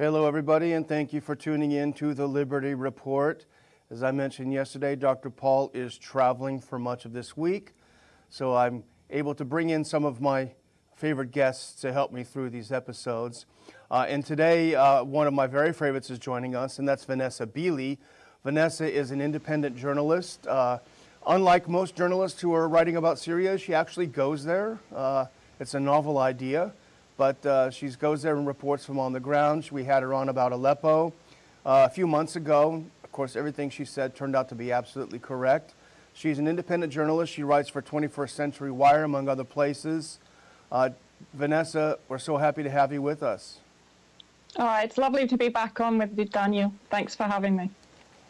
Hello, everybody, and thank you for tuning in to the Liberty Report. As I mentioned yesterday, Dr. Paul is traveling for much of this week, so I'm able to bring in some of my favorite guests to help me through these episodes. Uh, and today, uh, one of my very favorites is joining us, and that's Vanessa Beeley. Vanessa is an independent journalist. Uh, unlike most journalists who are writing about Syria, she actually goes there. Uh, it's a novel idea, but uh, she goes there and reports from on the ground. We had her on about Aleppo uh, a few months ago. Of course, everything she said turned out to be absolutely correct. She's an independent journalist. She writes for 21st Century Wire, among other places. Uh, Vanessa, we're so happy to have you with us. Oh, it's lovely to be back on with you, Daniel. Thanks for having me.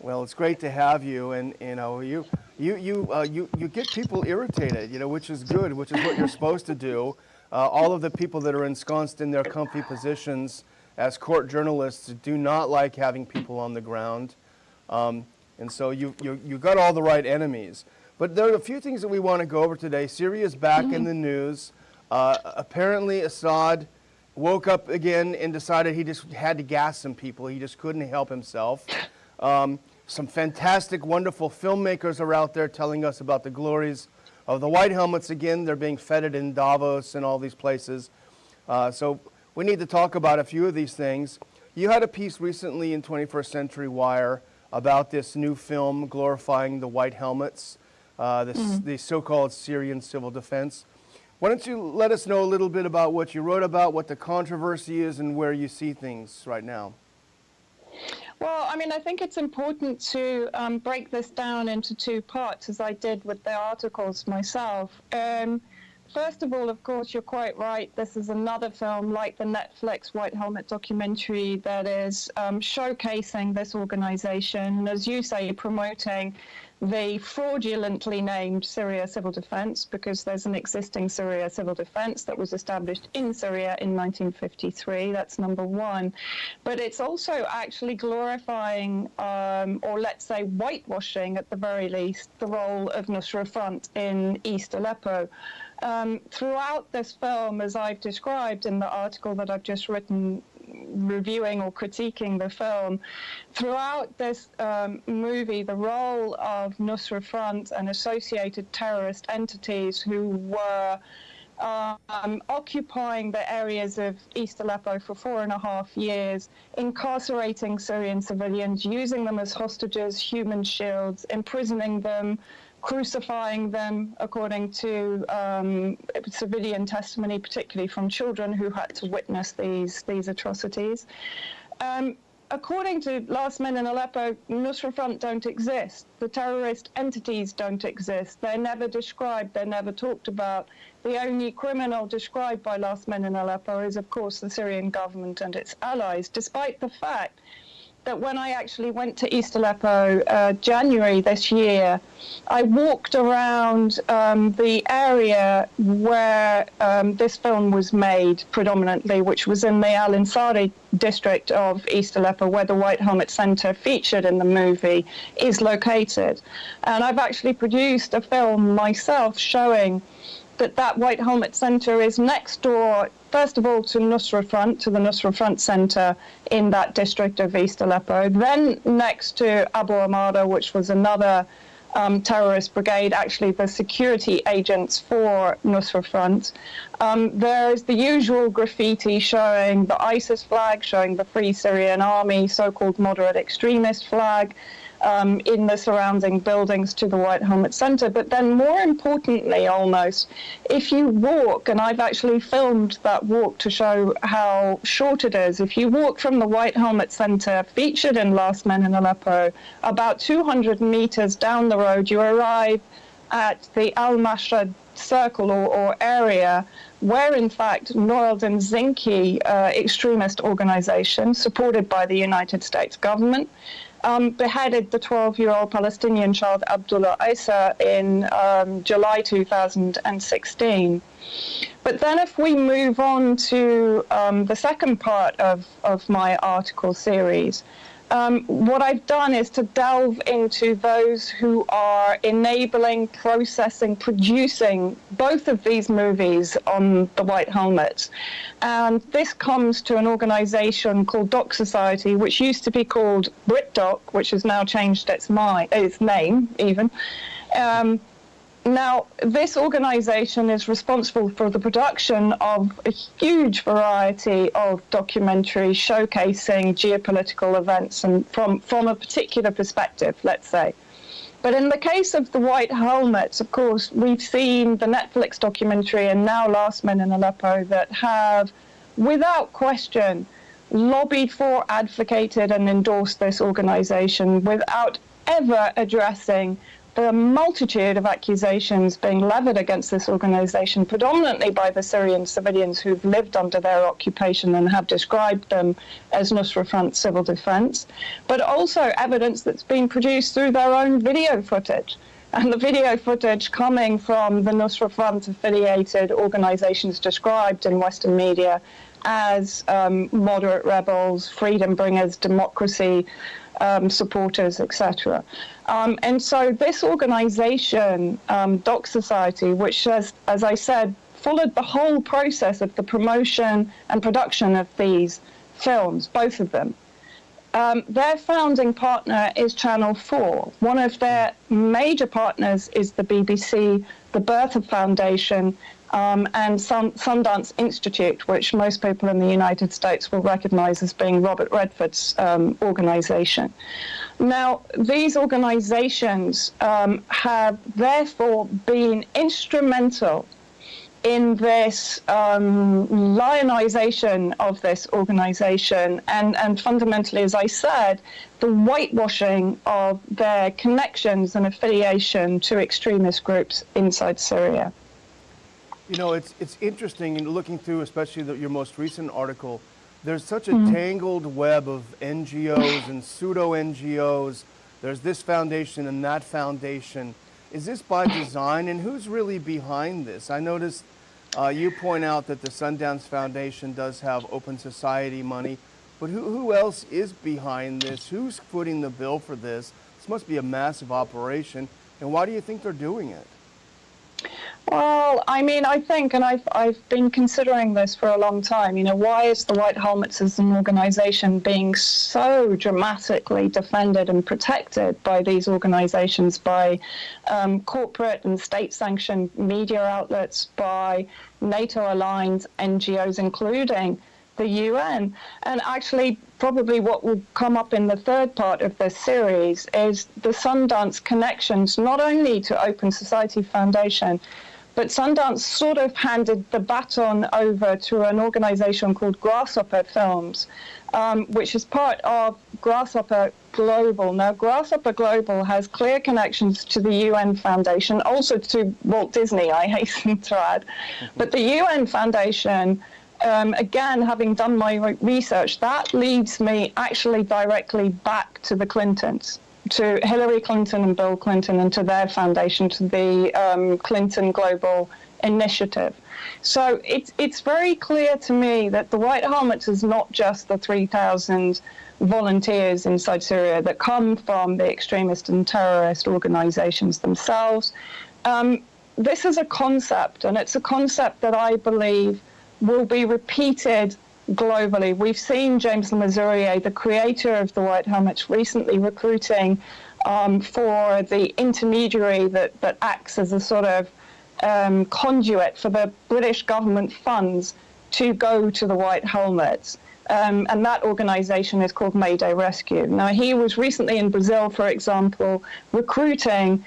Well, it's great to have you, and you know, you you you uh, you you get people irritated, you know, which is good, which is what you're supposed to do. Uh, all of the people that are ensconced in their comfy positions as court journalists do not like having people on the ground, um, and so you you you got all the right enemies. But there are a few things that we want to go over today. Syria is back mm -hmm. in the news. Uh, apparently, Assad woke up again and decided he just had to gas some people. He just couldn't help himself. Um, some fantastic, wonderful filmmakers are out there telling us about the glories of the white helmets again. They're being feted in Davos and all these places. Uh, so we need to talk about a few of these things. You had a piece recently in 21st Century Wire about this new film glorifying the white helmets, uh, this, mm -hmm. the so-called Syrian civil defense. Why don't you let us know a little bit about what you wrote about, what the controversy is, and where you see things right now? Well, I mean, I think it's important to um, break this down into two parts, as I did with the articles myself. Um, First of all, of course, you're quite right. This is another film like the Netflix White Helmet documentary that is um, showcasing this organization, and as you say, promoting the fraudulently named Syria Civil Defense because there's an existing Syria Civil Defense that was established in Syria in 1953. That's number one. But it's also actually glorifying, um, or let's say whitewashing at the very least, the role of Nusra Front in East Aleppo. Um, throughout this film, as I've described in the article that I've just written reviewing or critiquing the film, throughout this um, movie, the role of Nusra Front and associated terrorist entities who were um, occupying the areas of East Aleppo for four and a half years, incarcerating Syrian civilians, using them as hostages, human shields, imprisoning them, crucifying them according to um, civilian testimony, particularly from children who had to witness these, these atrocities. Um, according to Last Men in Aleppo, Nusra Front don't exist. The terrorist entities don't exist. They're never described, they're never talked about. The only criminal described by Last Men in Aleppo is, of course, the Syrian government and its allies, despite the fact that when I actually went to East Aleppo uh, January this year, I walked around um, the area where um, this film was made predominantly, which was in the Al Ansari district of East Aleppo, where the White Helmet Center featured in the movie is located. And I've actually produced a film myself showing that that White Helmet Center is next door, first of all, to Nusra Front, to the Nusra Front Center in that district of East Aleppo, then next to Abu Amara, which was another um, terrorist brigade, actually the security agents for Nusra Front. Um, there's the usual graffiti showing the ISIS flag, showing the Free Syrian Army, so-called moderate extremist flag, um, in the surrounding buildings to the White Helmet Center. But then, more importantly, almost, if you walk, and I've actually filmed that walk to show how short it is, if you walk from the White Helmet Center, featured in Last Men in Aleppo, about 200 meters down the road, you arrive at the Al Mashra circle or, or, area where, in fact, Nour el-Din Zinki uh, extremist organization, supported by the United States government, um, beheaded the 12-year-old Palestinian child Abdullah Isa in um, July 2016. But then if we move on to um, the second part of, of my article series, um, what I've done is to delve into those who are enabling, processing, producing both of these movies on the White Helmets. And this comes to an organization called Doc Society, which used to be called BritDoc, which has now changed its, its name even. Um, now, this organization is responsible for the production of a huge variety of documentaries showcasing geopolitical events and from, from a particular perspective, let's say. But in the case of the White Helmets, of course, we've seen the Netflix documentary and now Last Men in Aleppo that have, without question, lobbied for, advocated, and endorsed this organization without ever addressing a multitude of accusations being levied against this organization, predominantly by the Syrian civilians who've lived under their occupation and have described them as Nusra Front civil defense, but also evidence that's been produced through their own video footage. And the video footage coming from the Nusra Front affiliated organizations described in Western media as um, moderate rebels, freedom bringers, democracy um, supporters, etc. Um, and so this organization, um, Doc Society, which has, as I said, followed the whole process of the promotion and production of these films, both of them. Um, their founding partner is Channel 4. One of their major partners is the BBC, the Bertha Foundation, um, and Sun, Sundance Institute, which most people in the United States will recognize as being Robert Redford's um, organization. Now, these organizations um, have therefore been instrumental in this um, lionization of this organization and, and fundamentally, as I said, the whitewashing of their connections and affiliation to extremist groups inside Syria. You know, it's, it's interesting in looking through, especially the, your most recent article, there's such a mm. tangled web of NGOs and pseudo NGOs. There's this foundation and that foundation. Is this by design and who's really behind this? I noticed uh, you point out that the Sundance Foundation does have open society money, but who, who else is behind this? Who's footing the bill for this? This must be a massive operation. And why do you think they're doing it? Well, I mean, I think, and I've, I've been considering this for a long time, you know, why is the White Helmets as an organization being so dramatically defended and protected by these organizations, by um, corporate and state sanctioned media outlets, by NATO aligned NGOs, including the UN. And actually, probably what will come up in the third part of this series is the Sundance connections, not only to Open Society Foundation, but Sundance sort of handed the baton over to an organization called Grasshopper Films, um, which is part of Grasshopper Global. Now, Grasshopper Global has clear connections to the UN Foundation, also to Walt Disney, I hasten to add. Mm-hmm. But the UN Foundation, um, again, having done my research, that leads me actually directly back to the Clintons to Hillary Clinton and Bill Clinton and to their foundation, to the um, Clinton Global Initiative. So it's, it's very clear to me that the White Helmets is not just the 3,000 volunteers inside Syria that come from the extremist and terrorist organizations themselves. Um, this is a concept, and it's a concept that I believe will be repeated globally. We've seen James Le Mesurier, the creator of the White Helmets, recently recruiting um, for the intermediary that, that acts as a sort of um, conduit for the British government funds to go to the White Helmets. Um, and that organization is called Mayday Rescue. Now, he was recently in Brazil, for example, recruiting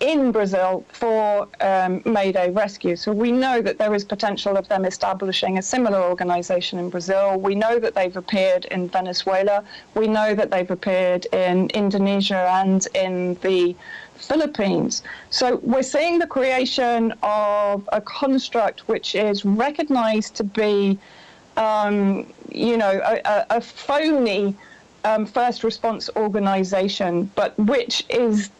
in Brazil for um, Mayday Rescue. So we know that there is potential of them establishing a similar organization in Brazil. We know that they've appeared in Venezuela. We know that they've appeared in Indonesia and in the Philippines. So we're seeing the creation of a construct which is recognized to be, um, you know, a, a phony um, first response organization, but which is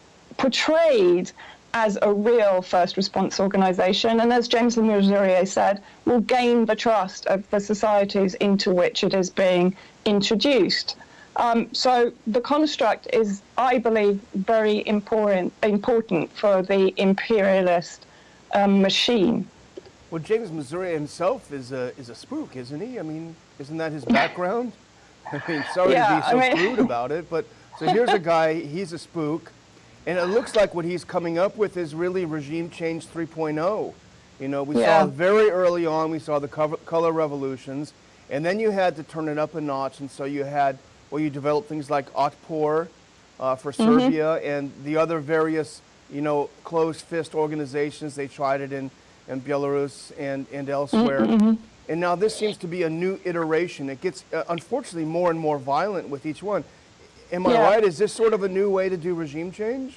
portrayed as a real first response organization, and as James Le Mesurier said, will gain the trust of the societies into which it is being introduced. Um, so the construct is, I believe, very important important for the imperialist um, machine. Well, James Le Mesurier himself is a is a spook, isn't he? I mean, isn't that his background? I mean, sorry Yeah, to be so I mean- about it, but so here's a guy. He's a spook, and it looks like what he's coming up with is really regime change 3.0. You know, we Yeah. saw very early on. We saw the cover, color revolutions, and then you had to turn it up a notch, and so you had well, you developed things like Otpor uh, for Mm-hmm. Serbia and the other various, you know, closed fist organizations. They tried it in, in Belarus and, and elsewhere. Mm-hmm, And now this seems to be a new iteration. It gets, uh, unfortunately, more and more violent with each one. Am I Yeah. right? Is this sort of a new way to do regime change?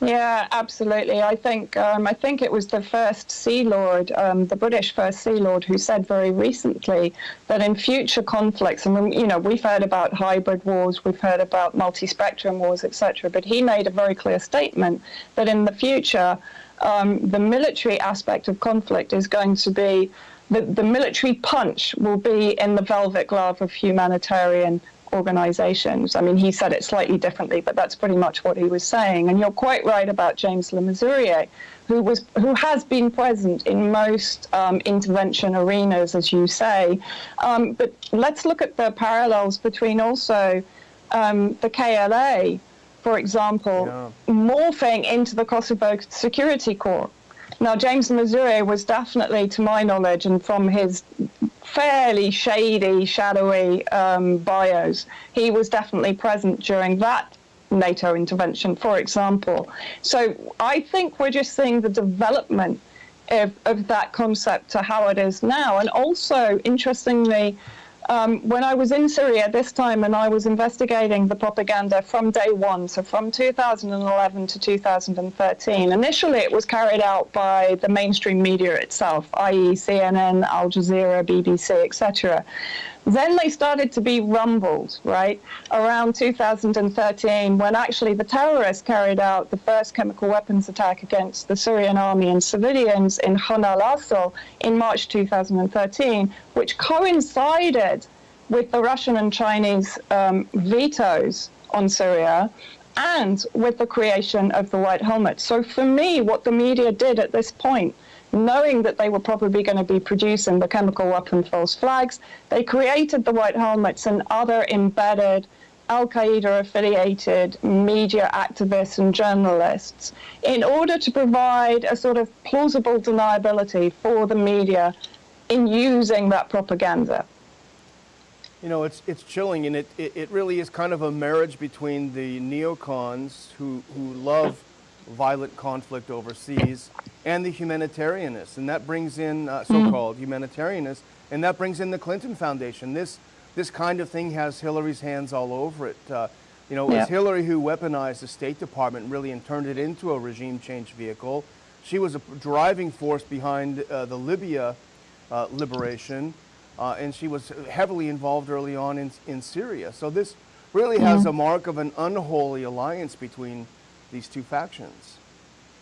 Yeah, absolutely. I think um, I think it was the first Sea Lord, um, the British first Sea Lord, who said very recently that in future conflicts, and you know we've heard about hybrid wars, we've heard about multi-spectrum wars, etc. But he made a very clear statement that in the future, um, the military aspect of conflict is going to be the, the military punch will be in the velvet glove of humanitarian organizations. I mean, he said it slightly differently, but that's pretty much what he was saying. And you're quite right about James Le Mesurier, who was who has been present in most um, intervention arenas, as you say. Um, but let's look at the parallels between also um, the KLA, for example, Yeah. morphing into the Kosovo Security Corps. Now, James Le Mesurier was definitely, to my knowledge, and from his fairly shady, shadowy um, bios, he was definitely present during that NATO intervention, for example. So I think we're just seeing the development of, of that concept to how it is now. And also, interestingly, um, when I was in Syria this time and I was investigating the propaganda from day one, so from 2011 to 2013, initially it was carried out by the mainstream media itself, i.e., CNN, Al Jazeera, BBC, etc. Then they started to be rumbled, right, around 2013, when actually the terrorists carried out the first chemical weapons attack against the Syrian army and civilians in Khan al Assal in March 2013, which coincided with the Russian and Chinese um, vetoes on Syria and with the creation of the White Helmet. So for me, what the media did at this point knowing that they were probably going to be producing the chemical weapon false flags, they created the white helmets and other embedded Al Qaeda affiliated media activists and journalists in order to provide a sort of plausible deniability for the media in using that propaganda. You know, it's, it's chilling, and it, it, it really is kind of a marriage between the neocons who, who love violent conflict overseas and the humanitarianists. And that brings in uh, so-called humanitarianists, and that brings in the Clinton Foundation. This, this kind of thing has Hillary's hands all over it. Uh, you know, it was Hillary who weaponized the State Department really and turned it into a regime change vehicle. She was a driving force behind uh, the Libya uh, liberation, uh, and she was heavily involved early on in, in Syria. So this really has a mark of an unholy alliance between these two factions.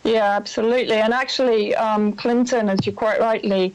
Yeah, absolutely. And actually, um, Clinton, as you quite rightly,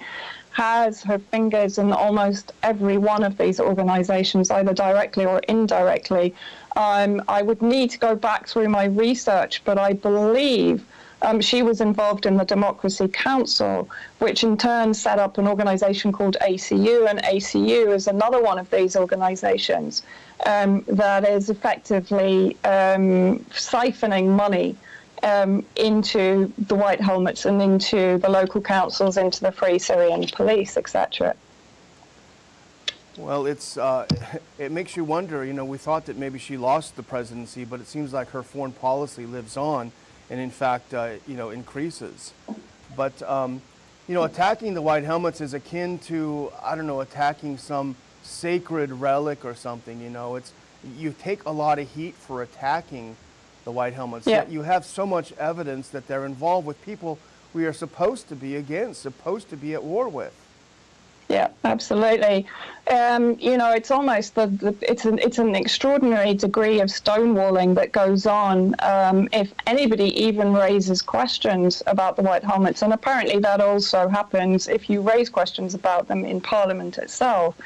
has her fingers in almost every one of these organizations, either directly or indirectly. Um, I would need to go back through my research, but I believe um, she was involved in the Democracy Council, which in turn set up an organization called ACU, and ACU is another one of these organizations um, that is effectively um, siphoning money um, into the White Helmets and into the local councils, into the Free Syrian Police, etc. Well, it's, uh, it makes you wonder, you know, we thought that maybe she lost the presidency, but it seems like her foreign policy lives on and in fact, uh, you know, increases. But, um, you know, attacking the white helmets is akin to, I don't know, attacking some sacred relic or something, you know. It's, you take a lot of heat for attacking the white helmets. Yeah. Yet you have so much evidence that they're involved with people we are supposed to be against, supposed to be at war with. Yeah, absolutely. Um, you know, it's almost the, the it's an it's an extraordinary degree of stonewalling that goes on um, if anybody even raises questions about the white helmets, and apparently that also happens if you raise questions about them in Parliament itself.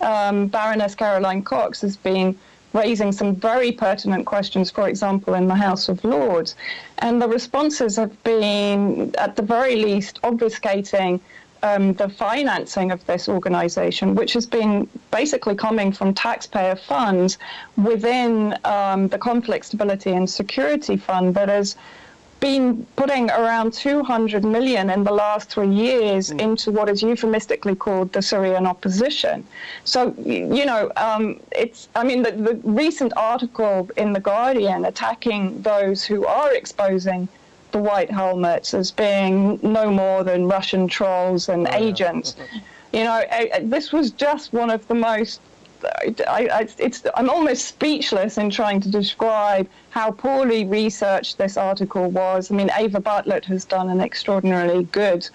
Um, Baroness Caroline Cox has been raising some very pertinent questions, for example, in the House of Lords. And the responses have been, at the very least, obfuscating um, the financing of this organization, which has been basically coming from taxpayer funds within um, the Conflict Stability and Security Fund that has been putting around 200 million in the last three years mm. into what is euphemistically called the Syrian opposition. So, you know, um, it's, I mean, the, the recent article in The Guardian attacking those who are exposing the white helmets as being no more than Russian trolls and oh, agents. Yeah. you know, I, I, this was just one of the most. I, it's, I'm almost speechless in trying to describe how poorly researched this article was. I mean, Eva Bartlett has done an extraordinarily good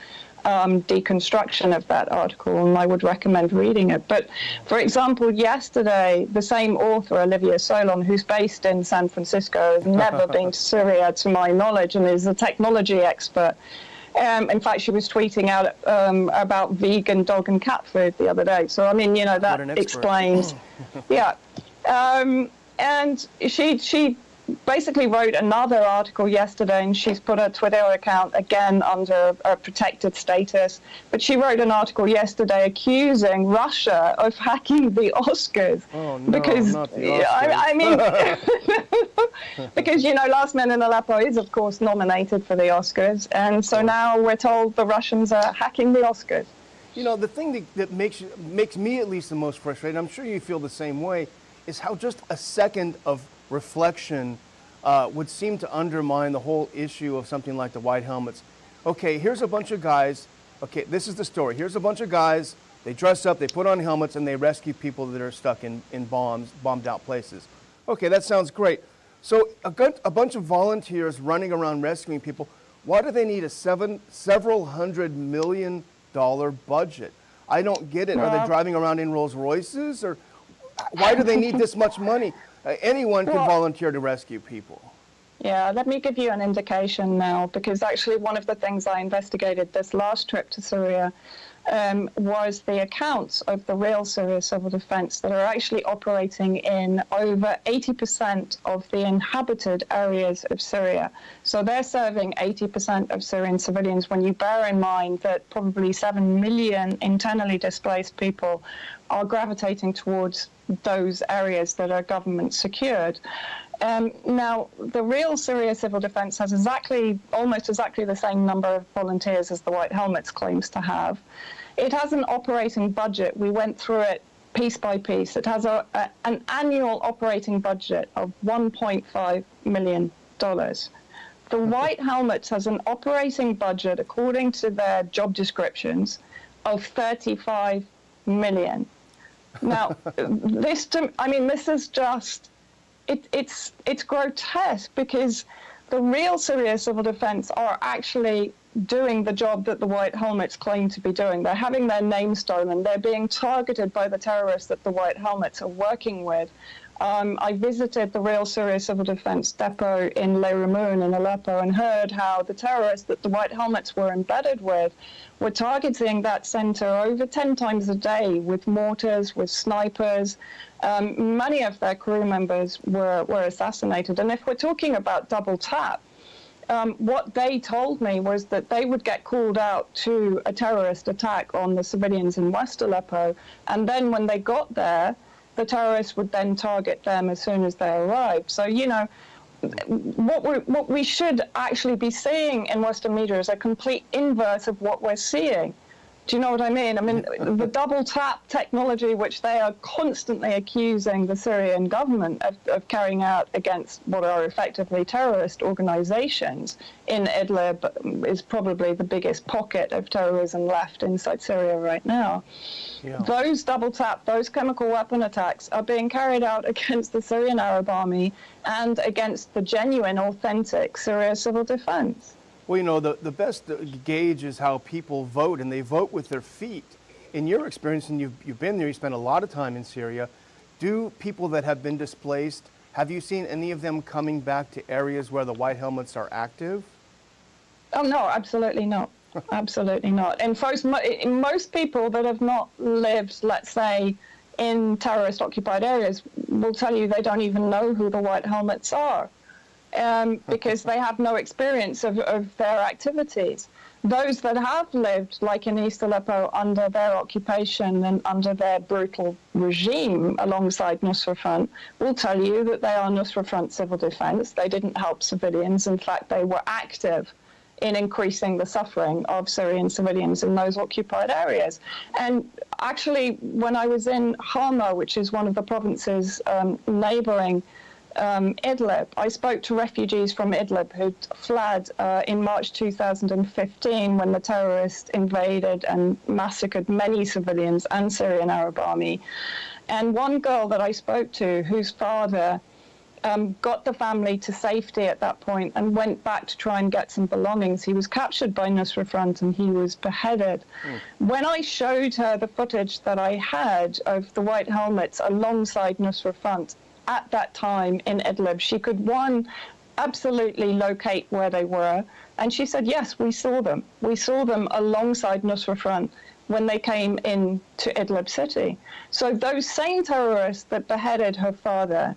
um, deconstruction of that article, and I would recommend reading it. But for example, yesterday, the same author, Olivia Solon, who's based in San Francisco, has never been to Syria to my knowledge, and is a technology expert. Um, in fact, she was tweeting out um, about vegan dog and cat food the other day. So, I mean, you know, that explains. yeah. Um, and she she basically wrote another article yesterday, and she's put her Twitter account again under a protected status. But she wrote an article yesterday accusing Russia of hacking the Oscars. Oh no, because not the Oscars. I, I mean, because you know, Last Man in Aleppo is of course nominated for the Oscars, and so now we're told the Russians are hacking the Oscars. You know, the thing that, that makes makes me at least the most frustrated. I'm sure you feel the same way. Is how just a second of reflection uh, would seem to undermine the whole issue of something like the white helmets. Okay, here's a bunch of guys. Okay, this is the story. Here's a bunch of guys. They dress up, they put on helmets, and they rescue people that are stuck in, in bombs, bombed out places. Okay, that sounds great. So a, good, a bunch of volunteers running around rescuing people, why do they need a seven, several hundred million dollar budget? I don't get it. Are they driving around in Rolls Royces? Or why do they need this much money? Uh, anyone can well, volunteer to rescue people. Yeah, let me give you an indication now, because actually one of the things I investigated this last trip to Syria um, was the accounts of the real Syria civil defense that are actually operating in over 80% of the inhabited areas of Syria. So they're serving 80% of Syrian civilians when you bear in mind that probably 7 million internally displaced people are gravitating towards those areas that are government secured. Um, now, the real Syria Civil Defense has exactly, almost exactly the same number of volunteers as the White Helmets claims to have. It has an operating budget. We went through it piece by piece. It has a, a, an annual operating budget of $1.5 million. The White Helmets has an operating budget, according to their job descriptions, of 35 million. Now, this, to, I mean, this is just, it, it's, it's grotesque because the real Syria civil defense are actually doing the job that the White Helmets claim to be doing. They're having their name stolen. They're being targeted by the terrorists that the White Helmets are working with. Um, I visited the Real Syria Civil Defense Depot in Le Rumoun in Aleppo and heard how the terrorists that the White Helmets were embedded with were targeting that center over 10 times a day with mortars, with snipers. Um, many of their crew members were, were assassinated. And if we're talking about double tap, um, what they told me was that they would get called out to a terrorist attack on the civilians in West Aleppo. And then when they got there, the terrorists would then target them as soon as they arrived. So, you know, what, we what we should actually be seeing in Western media is a complete inverse of what we're seeing. Do you know what I mean? I mean, the double tap technology, which they are constantly accusing the Syrian government of, of, carrying out against what are effectively terrorist organizations in Idlib, is probably the biggest pocket of terrorism left inside Syria right now. Yeah. Those double tap, those chemical weapon attacks are being carried out against the Syrian Arab army and against the genuine, authentic Syria civil defense. Well, you know, the, the best gauge is how people vote, and they vote with their feet. In your experience, and you've, you've been there, you spent a lot of time in Syria, do people that have been displaced, have you seen any of them coming back to areas where the white helmets are active? Oh, no, absolutely not. absolutely not. And most, most people that have not lived, let's say, in terrorist occupied areas will tell you they don't even know who the white helmets are um, because they have no experience of, of their activities. Those that have lived, like in East Aleppo, under their occupation and under their brutal regime alongside Nusra Front, will tell you that they are Nusra Front civil defense. They didn't help civilians. In fact, they were active in increasing the suffering of Syrian civilians in those occupied areas. And actually, when I was in Hama, which is one of the provinces um, neighboring um, Idlib. I spoke to refugees from Idlib who'd fled uh, in March 2015 when the terrorists invaded and massacred many civilians and Syrian Arab army. And one girl that I spoke to, whose father um, got the family to safety at that point and went back to try and get some belongings. He was captured by Nusra Front and he was beheaded. Mm. When I showed her the footage that I had of the white helmets alongside Nusra Front, at that time in Idlib. She could, one, absolutely locate where they were. And she said, yes, we saw them. We saw them alongside Nusra Front when they came in to Idlib city. So those same terrorists that beheaded her father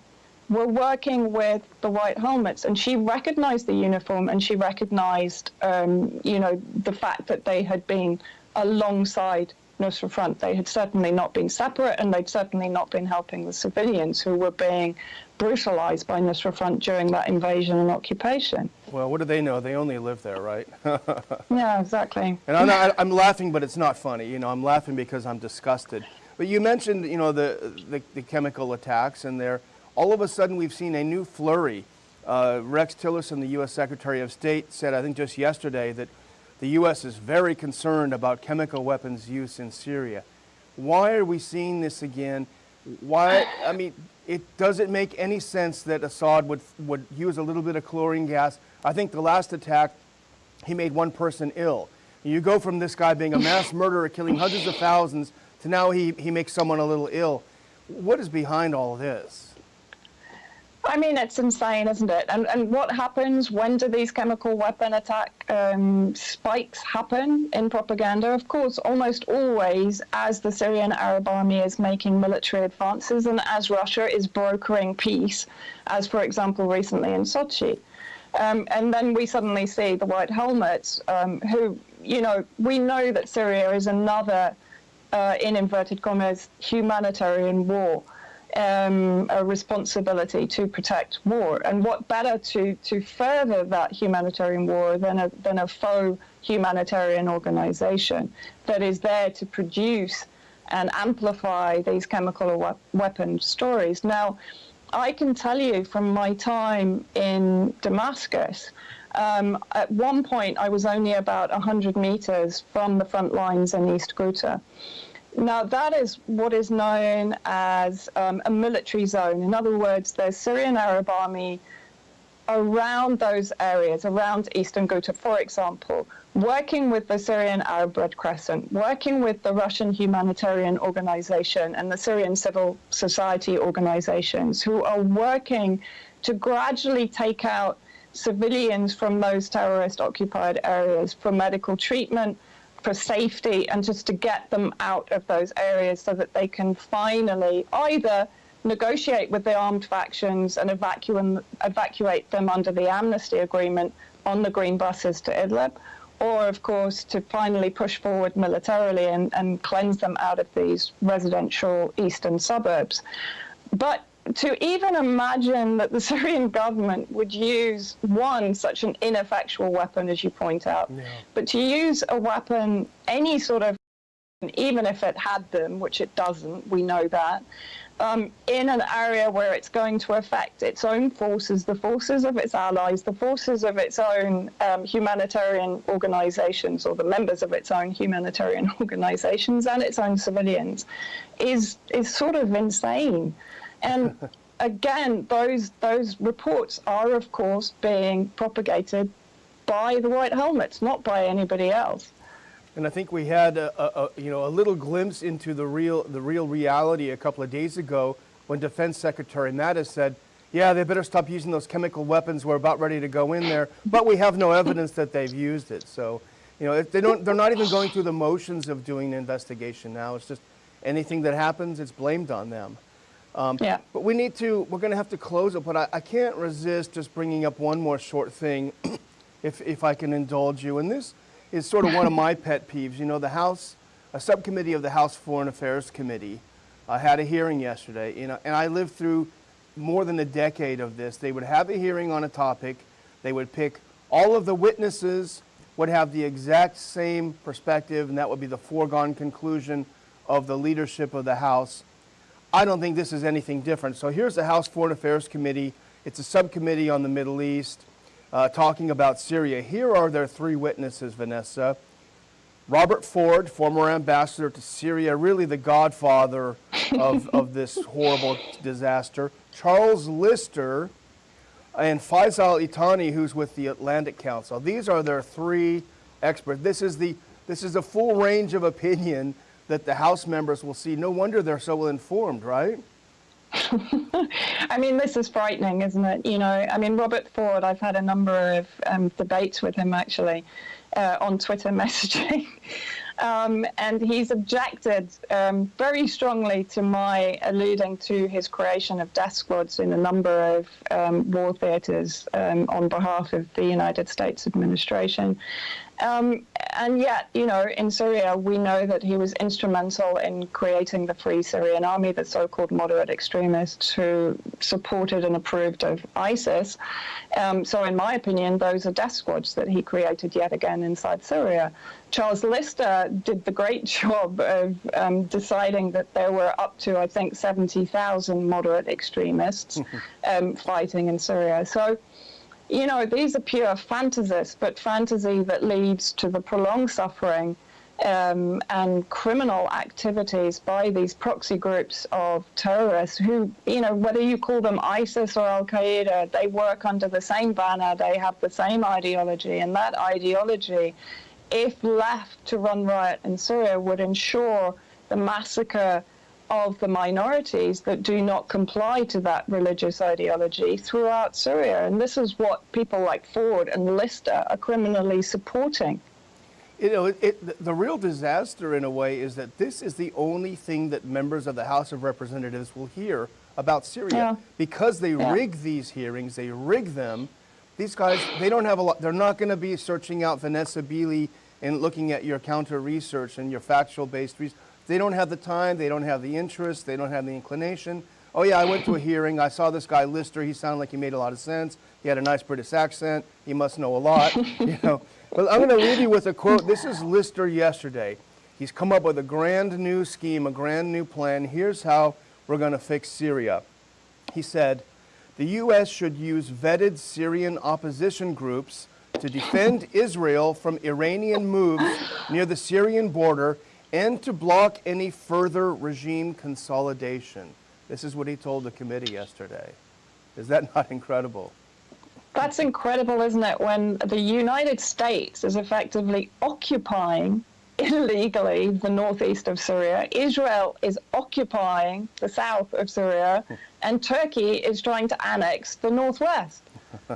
were working with the white helmets and she recognized the uniform and she recognized um, you know the fact that they had been alongside Nusra Front. They had certainly not been separate and they'd certainly not been helping the civilians who were being brutalized by Nusra Front during that invasion and occupation. Well, what do they know? They only live there, right? yeah, exactly. And I'm, not, I'm laughing, but it's not funny. You know, I'm laughing because I'm disgusted. But you mentioned, you know, the, the, the chemical attacks, and there, all of a sudden we've seen a new flurry. Uh, Rex Tillerson, the U.S. Secretary of State, said, I think just yesterday, that the U.S. is very concerned about chemical weapons use in Syria. Why are we seeing this again? Why, I mean, it doesn't make any sense that Assad would, would use a little bit of chlorine gas. I think the last attack, he made one person ill. You go from this guy being a mass murderer, killing hundreds of thousands, to now he, he makes someone a little ill. What is behind all of this? I mean, it's insane, isn't it? And and what happens? When do these chemical weapon attack um, spikes happen in propaganda? Of course, almost always as the Syrian Arab army is making military advances and as Russia is brokering peace, as for example recently in Sochi. Um, and then we suddenly see the white helmets, um, who, you know, we know that Syria is another, uh, in inverted commas, humanitarian war um, a responsibility to protect war. And what better to, to further that humanitarian war than a, than a faux humanitarian organization that is there to produce and amplify these chemical or weapon stories. Now, I can tell you from my time in Damascus, um, at one point I was only about 100 meters from the front lines in East Ghouta. Now, that is what is known as um, a military zone. In other words, the Syrian Arab army around those areas, around eastern Ghouta, for example, working with the Syrian Arab Red Crescent, working with the Russian humanitarian organization and the Syrian civil society organizations who are working to gradually take out civilians from those terrorist occupied areas for medical treatment, for safety and just to get them out of those areas so that they can finally either negotiate with the armed factions and evacuate, evacuate them under the amnesty agreement on the green buses to Idlib, or of course to finally push forward militarily and, and cleanse them out of these residential eastern suburbs. But to even imagine that the Syrian government would use one such an ineffectual weapon, as you point out, yeah. but to use a weapon, any sort of, even if it had them, which it doesn't, we know that, um, in an area where it's going to affect its own forces, the forces of its allies, the forces of its own um, humanitarian organizations, or the members of its own humanitarian organizations, and its own civilians, is is sort of insane. And again, those those reports are, of course, being propagated by the White Helmets, not by anybody else. And I think we had a, a, you know a little glimpse into the real the real reality a couple of days ago when Defense Secretary Mattis said, "Yeah, they better stop using those chemical weapons. We're about ready to go in there, but we have no evidence that they've used it." So, you know, they don't they're not even going through the motions of doing an investigation now. It's just anything that happens, it's blamed on them. Um, Yeah. But we need to, we're going to have to close it, but I, I can't resist just bringing up one more short thing, if, if I can indulge you. And this is sort of one of my pet peeves. You know, the House, a subcommittee of the House Foreign Affairs Committee uh, had a hearing yesterday, you know, and I lived through more than a decade of this. They would have a hearing on a topic, they would pick all of the witnesses would have the exact same perspective, and that would be the foregone conclusion of the leadership of the House. I don't think this is anything different. So here's the House Foreign Affairs Committee. It's a subcommittee on the Middle East uh, talking about Syria. Here are their three witnesses, Vanessa. Robert Ford, former ambassador to Syria, really the godfather of, of this horrible disaster. Charles Lister and Faisal Itani, who's with the Atlantic Council. These are their three experts. This is the this is a full range of opinion that the House members will see. No wonder they're so well informed, right? I mean, this is frightening, isn't it? You know, I mean, Robert Ford, I've had a number of um, debates with him actually uh, on Twitter messaging. Um, and he's objected um, very strongly to my alluding to his creation of death squads in a number of um, war theatres um, on behalf of the United States administration. Um, and yet, you know, in Syria, we know that he was instrumental in creating the Free Syrian Army, the so called moderate extremists who supported and approved of ISIS. Um, so, in my opinion, those are death squads that he created yet again inside Syria. Charles Lister did the great job of um, deciding that there were up to, I think, 70,000 moderate extremists um, fighting in Syria. So, you know, these are pure fantasies, but fantasy that leads to the prolonged suffering um, and criminal activities by these proxy groups of terrorists who, you know, whether you call them ISIS or Al Qaeda, they work under the same banner, they have the same ideology, and that ideology, if left to run riot in Syria, would ensure the massacre of the minorities that do not comply to that religious ideology throughout Syria. And this is what people like Ford and Lister are criminally supporting. You know, it, it, the real disaster in a way is that this is the only thing that members of the House of Representatives will hear about Syria. Yeah. Because they Yeah. rig these hearings, they rig them. These guys, they don't have a lot, they're not going to be searching out Vanessa Beeley and looking at your counter research and your factual based research. They don't have the time, they don't have the interest, they don't have the inclination. Oh, yeah, I went to a hearing, I saw this guy Lister, he sounded like he made a lot of sense. He had a nice British accent, he must know a lot, you know. But I'm going to leave you with a quote. This is Lister yesterday. He's come up with a grand new scheme, a grand new plan. Here's how we're going to fix Syria. He said, the U.S. should use vetted Syrian opposition groups to defend Israel from Iranian moves near the Syrian border and to block any further regime consolidation. This is what he told the committee yesterday. Is that not incredible? That's incredible, isn't it? When the United States is effectively occupying illegally the northeast of Syria, Israel is occupying the south of Syria, and Turkey is trying to annex the northwest.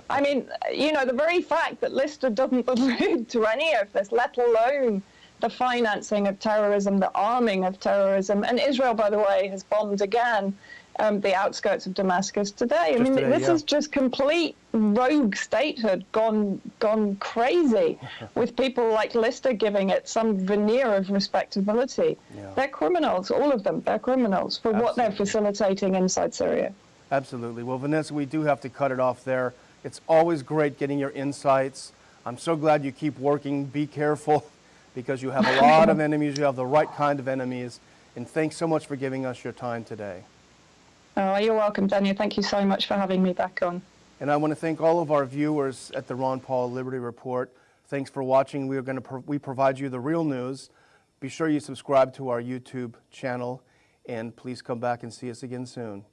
I mean, you know, the very fact that Lister doesn't allude to any of this, let alone the financing of terrorism, the arming of terrorism, and Israel, by the way, has bombed again um, the outskirts of Damascus today. I Just mean, today, this yeah. is just complete rogue statehood gone gone crazy, with people like Lister giving it some veneer of respectability. Yeah. They're criminals, all of them. They're criminals for what they're facilitating inside Syria. Absolutely. Well, Vanessa, we do have to cut it off there. It's always great getting your insights. I'm so glad you keep working. Be careful because you have a lot of enemies. You have the right kind of enemies. And thanks so much for giving us your time today. Oh, you're welcome, Daniel. Thank you so much for having me back on. And I want to thank all of our viewers at the Ron Paul Liberty Report. Thanks for watching. We are going to pro- we provide you the real news. Be sure you subscribe to our YouTube channel and please come back and see us again soon.